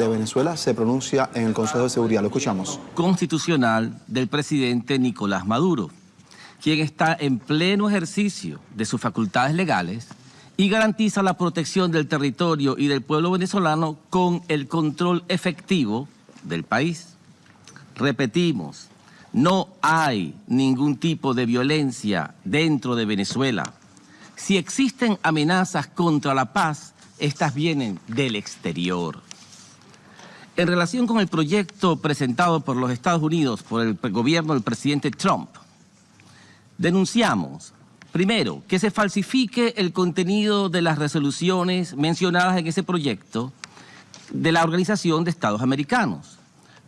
de Venezuela se pronuncia en el Consejo de Seguridad. Lo escuchamos. Constitucional del presidente Nicolás Maduro, quien está en pleno ejercicio de sus facultades legales y garantiza la protección del territorio y del pueblo venezolano con el control efectivo del país. Repetimos, no hay ningún tipo de violencia dentro de Venezuela. Si existen amenazas contra la paz, estas vienen del exterior. En relación con el proyecto presentado por los Estados Unidos por el gobierno del presidente Trump, denunciamos, primero, que se falsifique el contenido de las resoluciones mencionadas en ese proyecto de la Organización de Estados Americanos,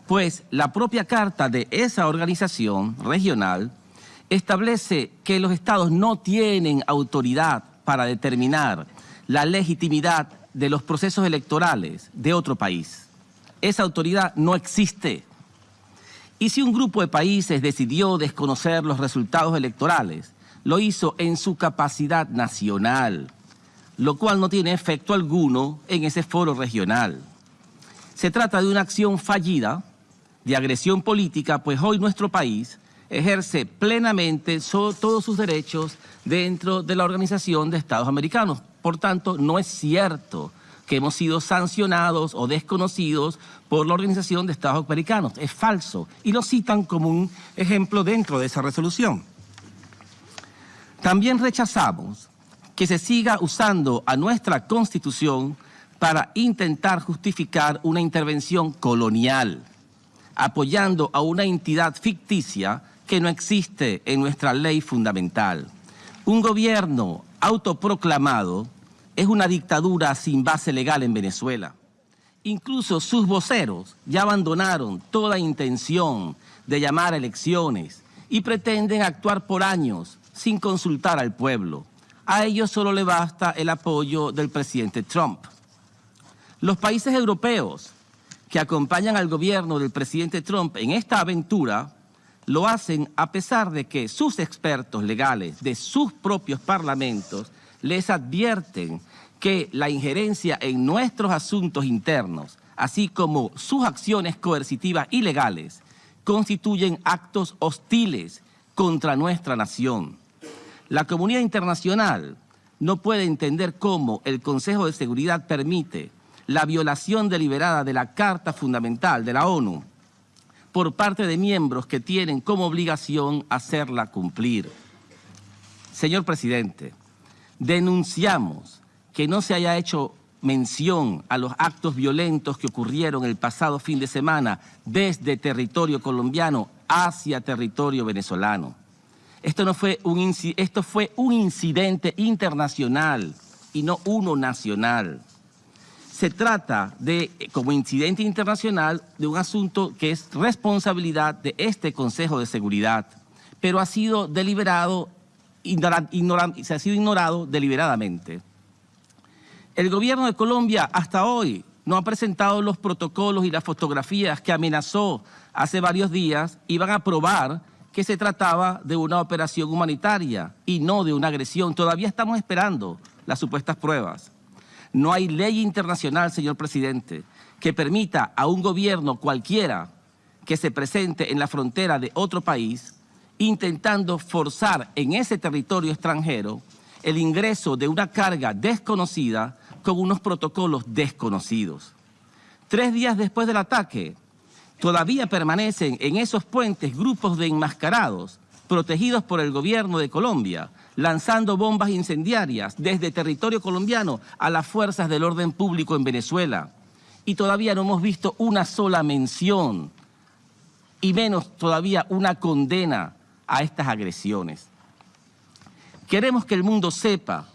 pues la propia carta de esa organización regional establece que los estados no tienen autoridad para determinar la legitimidad de los procesos electorales de otro país esa autoridad no existe. Y si un grupo de países decidió desconocer los resultados electorales, lo hizo en su capacidad nacional, lo cual no tiene efecto alguno en ese foro regional. Se trata de una acción fallida, de agresión política, pues hoy nuestro país ejerce plenamente todos sus derechos dentro de la Organización de Estados Americanos. Por tanto, no es cierto que hemos sido sancionados o desconocidos por la Organización de Estados Americanos. Es falso y lo citan como un ejemplo dentro de esa resolución. También rechazamos que se siga usando a nuestra Constitución para intentar justificar una intervención colonial, apoyando a una entidad ficticia que no existe en nuestra ley fundamental. Un gobierno autoproclamado es una dictadura sin base legal en Venezuela. Incluso sus voceros ya abandonaron toda intención de llamar a elecciones y pretenden actuar por años sin consultar al pueblo. A ellos solo le basta el apoyo del presidente Trump. Los países europeos que acompañan al gobierno del presidente Trump en esta aventura lo hacen a pesar de que sus expertos legales de sus propios parlamentos les advierten que la injerencia en nuestros asuntos internos, así como sus acciones coercitivas y legales, constituyen actos hostiles contra nuestra nación. La comunidad internacional no puede entender cómo el Consejo de Seguridad permite la violación deliberada de la Carta Fundamental de la ONU por parte de miembros que tienen como obligación hacerla cumplir. Señor Presidente, Denunciamos que no se haya hecho mención a los actos violentos que ocurrieron el pasado fin de semana desde territorio colombiano hacia territorio venezolano. Esto, no fue, un, esto fue un incidente internacional y no uno nacional. Se trata de, como incidente internacional, de un asunto que es responsabilidad de este Consejo de Seguridad, pero ha sido deliberado se ha sido ignorado deliberadamente. El gobierno de Colombia hasta hoy no ha presentado los protocolos y las fotografías que amenazó hace varios días y van a probar que se trataba de una operación humanitaria y no de una agresión. Todavía estamos esperando las supuestas pruebas. No hay ley internacional, señor presidente, que permita a un gobierno cualquiera que se presente en la frontera de otro país intentando forzar en ese territorio extranjero el ingreso de una carga desconocida con unos protocolos desconocidos. Tres días después del ataque, todavía permanecen en esos puentes grupos de enmascarados protegidos por el gobierno de Colombia, lanzando bombas incendiarias desde territorio colombiano a las fuerzas del orden público en Venezuela. Y todavía no hemos visto una sola mención, y menos todavía una condena a estas agresiones. Queremos que el mundo sepa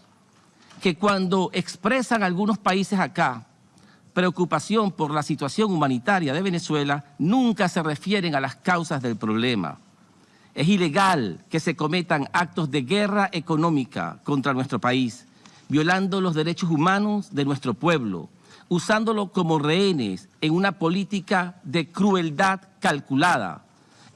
que cuando expresan algunos países acá preocupación por la situación humanitaria de Venezuela, nunca se refieren a las causas del problema. Es ilegal que se cometan actos de guerra económica contra nuestro país, violando los derechos humanos de nuestro pueblo, usándolo como rehenes en una política de crueldad calculada,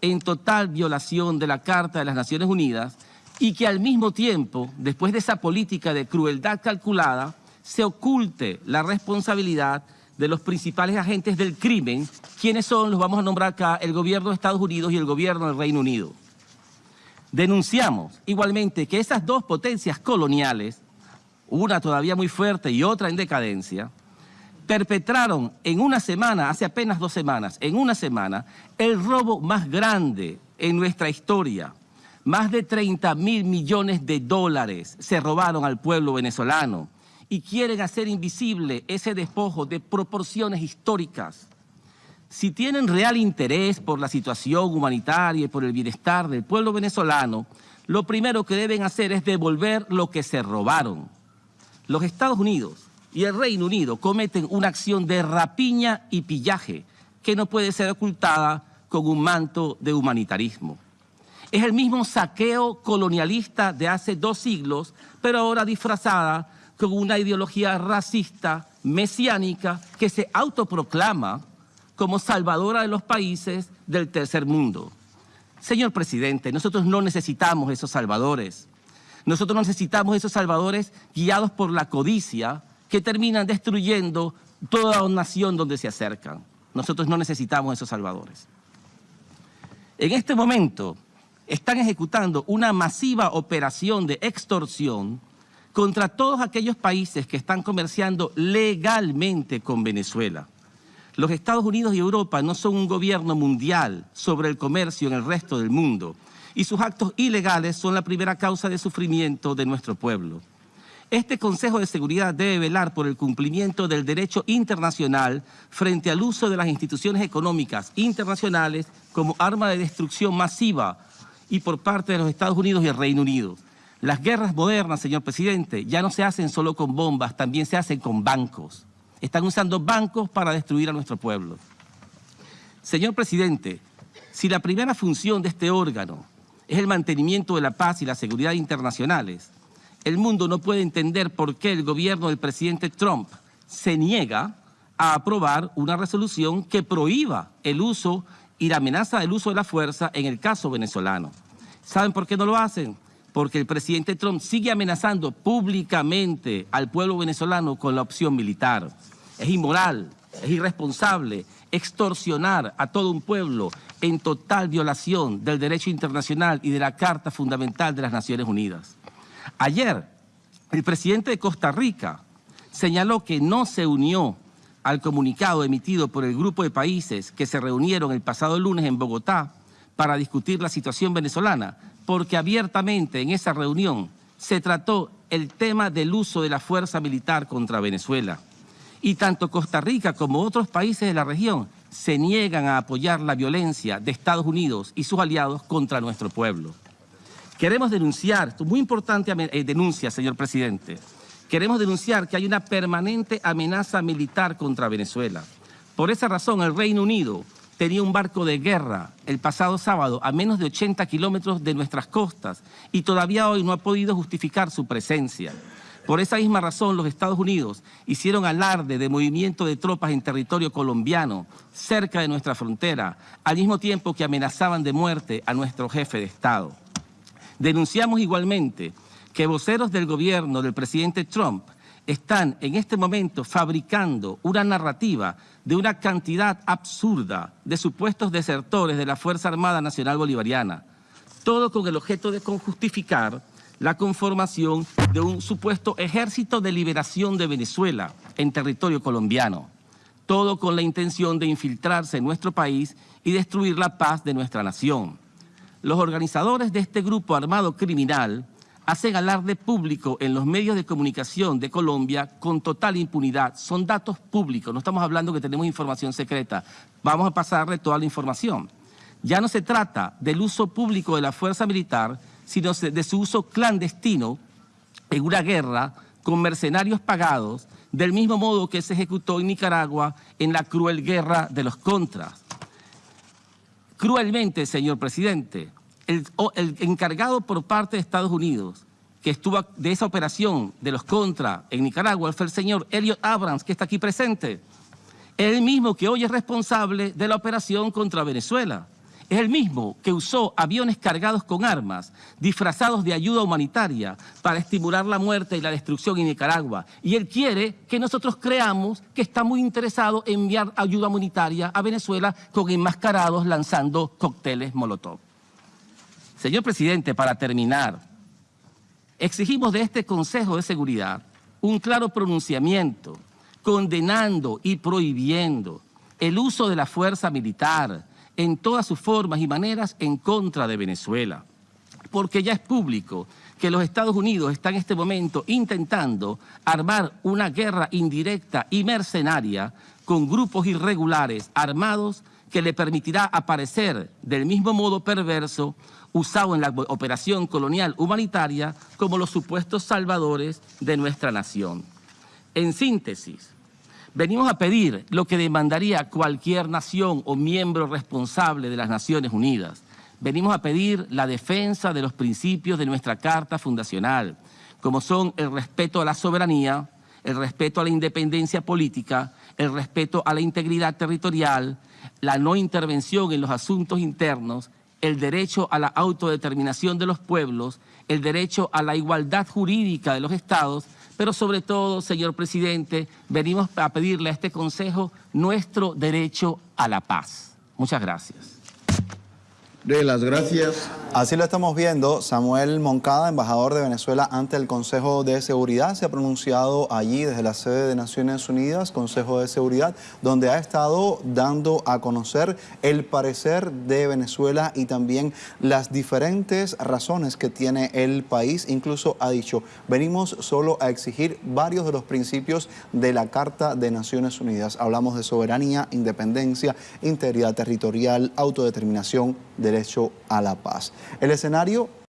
en total violación de la Carta de las Naciones Unidas y que al mismo tiempo, después de esa política de crueldad calculada, se oculte la responsabilidad de los principales agentes del crimen, quienes son, los vamos a nombrar acá, el gobierno de Estados Unidos y el gobierno del Reino Unido. Denunciamos igualmente que esas dos potencias coloniales, una todavía muy fuerte y otra en decadencia, perpetraron en una semana, hace apenas dos semanas, en una semana, el robo más grande en nuestra historia. Más de 30 mil millones de dólares se robaron al pueblo venezolano y quieren hacer invisible ese despojo de proporciones históricas. Si tienen real interés por la situación humanitaria y por el bienestar del pueblo venezolano, lo primero que deben hacer es devolver lo que se robaron. Los Estados Unidos y el Reino Unido cometen una acción de rapiña y pillaje que no puede ser ocultada con un manto de humanitarismo. Es el mismo saqueo colonialista de hace dos siglos, pero ahora disfrazada con una ideología racista, mesiánica, que se autoproclama como salvadora de los países del tercer mundo. Señor presidente, nosotros no necesitamos esos salvadores. Nosotros necesitamos esos salvadores guiados por la codicia que terminan destruyendo toda nación donde se acercan. Nosotros no necesitamos esos salvadores. En este momento están ejecutando una masiva operación de extorsión contra todos aquellos países que están comerciando legalmente con Venezuela. Los Estados Unidos y Europa no son un gobierno mundial sobre el comercio en el resto del mundo y sus actos ilegales son la primera causa de sufrimiento de nuestro pueblo. Este Consejo de Seguridad debe velar por el cumplimiento del derecho internacional frente al uso de las instituciones económicas internacionales como arma de destrucción masiva y por parte de los Estados Unidos y el Reino Unido. Las guerras modernas, señor presidente, ya no se hacen solo con bombas, también se hacen con bancos. Están usando bancos para destruir a nuestro pueblo. Señor presidente, si la primera función de este órgano es el mantenimiento de la paz y la seguridad internacionales, el mundo no puede entender por qué el gobierno del presidente Trump se niega a aprobar una resolución que prohíba el uso y la amenaza del uso de la fuerza en el caso venezolano. ¿Saben por qué no lo hacen? porque el presidente Trump sigue amenazando públicamente al pueblo venezolano con la opción militar. Es inmoral, es irresponsable extorsionar a todo un pueblo en total violación del derecho internacional y de la Carta Fundamental de las Naciones Unidas. Ayer, el presidente de Costa Rica señaló que no se unió al comunicado emitido por el grupo de países que se reunieron el pasado lunes en Bogotá para discutir la situación venezolana, porque abiertamente en esa reunión se trató el tema del uso de la fuerza militar contra Venezuela. Y tanto Costa Rica como otros países de la región se niegan a apoyar la violencia de Estados Unidos y sus aliados contra nuestro pueblo. Queremos denunciar, muy importante eh, denuncia, señor presidente, queremos denunciar que hay una permanente amenaza militar contra Venezuela. Por esa razón, el Reino Unido tenía un barco de guerra el pasado sábado a menos de 80 kilómetros de nuestras costas y todavía hoy no ha podido justificar su presencia. Por esa misma razón, los Estados Unidos hicieron alarde de movimiento de tropas en territorio colombiano, cerca de nuestra frontera, al mismo tiempo que amenazaban de muerte a nuestro jefe de Estado. Denunciamos igualmente que voceros del gobierno del presidente Trump están en este momento fabricando una narrativa de una cantidad absurda de supuestos desertores de la Fuerza Armada Nacional Bolivariana, todo con el objeto de justificar la conformación de un supuesto ejército de liberación de Venezuela en territorio colombiano, todo con la intención de infiltrarse en nuestro país y destruir la paz de nuestra nación. Los organizadores de este grupo armado criminal hacen alarde público en los medios de comunicación de Colombia con total impunidad. Son datos públicos, no estamos hablando que tenemos información secreta. Vamos a pasarle toda la información. Ya no se trata del uso público de la fuerza militar, sino de su uso clandestino en una guerra con mercenarios pagados, del mismo modo que se ejecutó en Nicaragua en la cruel guerra de los contras. Cruelmente, señor presidente, el, encargado por parte de Estados Unidos que estuvo de esa operación de los contra en Nicaragua fue el señor Elliot Abrams, que está aquí presente. El mismo que hoy es responsable de la operación contra Venezuela. Es el mismo que usó aviones cargados con armas, disfrazados de ayuda humanitaria, para estimular la muerte y la destrucción en Nicaragua. Y él quiere que nosotros creamos que está muy interesado en enviar ayuda humanitaria a Venezuela con enmascarados lanzando cócteles Molotov. Señor presidente, para terminar, exigimos de este Consejo de Seguridad un claro pronunciamiento condenando y prohibiendo el uso de la fuerza militar en todas sus formas y maneras en contra de Venezuela. Porque ya es público que los Estados Unidos están en este momento intentando armar una guerra indirecta y mercenaria con grupos irregulares armados que le permitirá aparecer del mismo modo perverso usado en la operación colonial humanitaria como los supuestos salvadores de nuestra nación. En síntesis, venimos a pedir lo que demandaría cualquier nación o miembro responsable de las Naciones Unidas. Venimos a pedir la defensa de los principios de nuestra Carta Fundacional, como son el respeto a la soberanía, el respeto a la independencia política, el respeto a la integridad territorial, la no intervención en los asuntos internos, el derecho a la autodeterminación de los pueblos, el derecho a la igualdad jurídica de los estados, pero sobre todo, señor presidente, venimos a pedirle a este Consejo nuestro derecho a la paz. Muchas gracias. De las gracias. Así lo estamos viendo. Samuel Moncada, embajador de Venezuela ante el Consejo de Seguridad, se ha pronunciado allí desde la sede de Naciones Unidas, Consejo de Seguridad, donde ha estado dando a conocer el parecer de Venezuela y también las diferentes razones que tiene el país. Incluso ha dicho, venimos solo a exigir varios de los principios de la Carta de Naciones Unidas. Hablamos de soberanía, independencia, integridad territorial, autodeterminación, derecho a la paz. El escenario